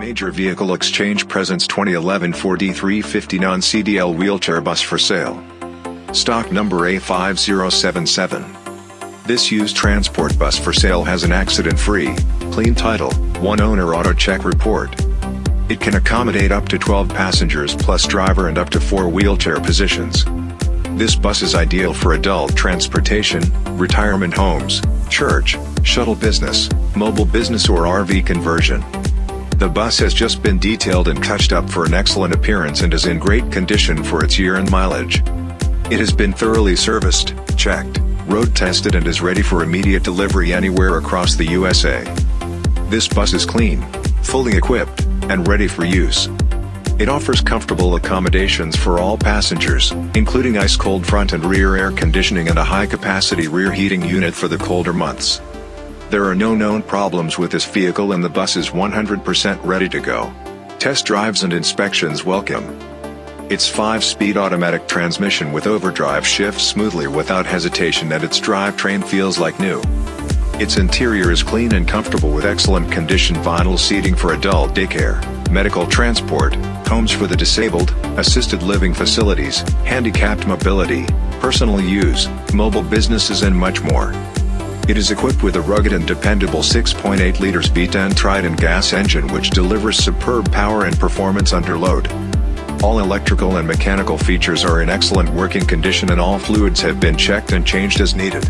Major Vehicle Exchange presents 2011 Ford E350 non-CDL wheelchair bus for sale. Stock number A5077. This used transport bus for sale has an accident-free, clean title, one owner auto check report. It can accommodate up to 12 passengers plus driver and up to 4 wheelchair positions. This bus is ideal for adult transportation, retirement homes, church, shuttle business, mobile business or RV conversion. The bus has just been detailed and touched up for an excellent appearance and is in great condition for its year and mileage. It has been thoroughly serviced, checked, road tested and is ready for immediate delivery anywhere across the USA. This bus is clean, fully equipped, and ready for use. It offers comfortable accommodations for all passengers, including ice-cold front and rear air conditioning and a high-capacity rear heating unit for the colder months. There are no known problems with this vehicle and the bus is 100% ready to go. Test drives and inspections welcome. Its 5-speed automatic transmission with overdrive shifts smoothly without hesitation and its drivetrain feels like new. Its interior is clean and comfortable with excellent condition vinyl seating for adult daycare, medical transport, homes for the disabled, assisted living facilities, handicapped mobility, personal use, mobile businesses and much more. It is equipped with a rugged and dependable 6.8 liters V10 Triton gas engine which delivers superb power and performance under load. All electrical and mechanical features are in excellent working condition and all fluids have been checked and changed as needed.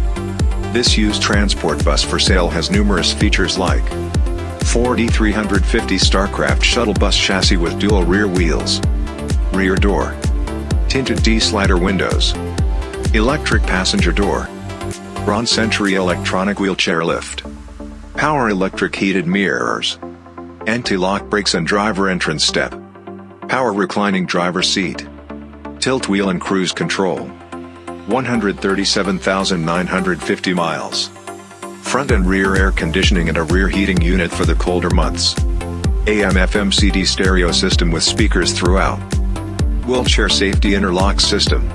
This used transport bus for sale has numerous features like Ford E350 Starcraft shuttle bus chassis with dual rear wheels. Rear door. Tinted D-slider windows. Electric passenger door. Braun Century electronic wheelchair lift. Power electric heated mirrors. Anti-lock brakes and driver entrance step. Power reclining driver seat. Tilt wheel and cruise control. 137,950 miles front and rear air conditioning and a rear heating unit for the colder months. AM FM CD stereo system with speakers throughout. Wheelchair safety interlock system.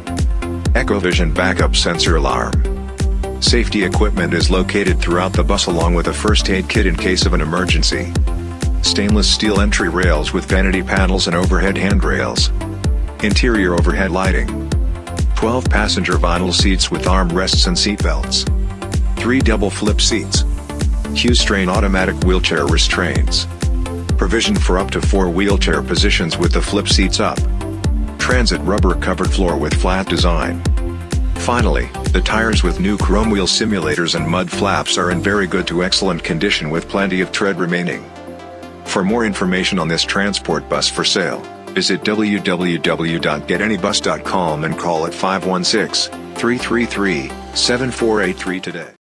Echovision backup sensor alarm. Safety equipment is located throughout the bus along with a first aid kit in case of an emergency. Stainless steel entry rails with vanity panels and overhead handrails. Interior overhead lighting. 12 passenger vinyl seats with armrests and seatbelts. 3 double flip seats. Q'Straint automatic wheelchair restraints. Provision for up to 4 wheelchair positions with the flip seats up. Transit rubber covered floor with flat design. Finally, the tires with new chrome wheel simulators and mud flaps are in very good to excellent condition with plenty of tread remaining. For more information on this transport bus for sale, visit www.getanybus.com and call at 516 333 7483 today.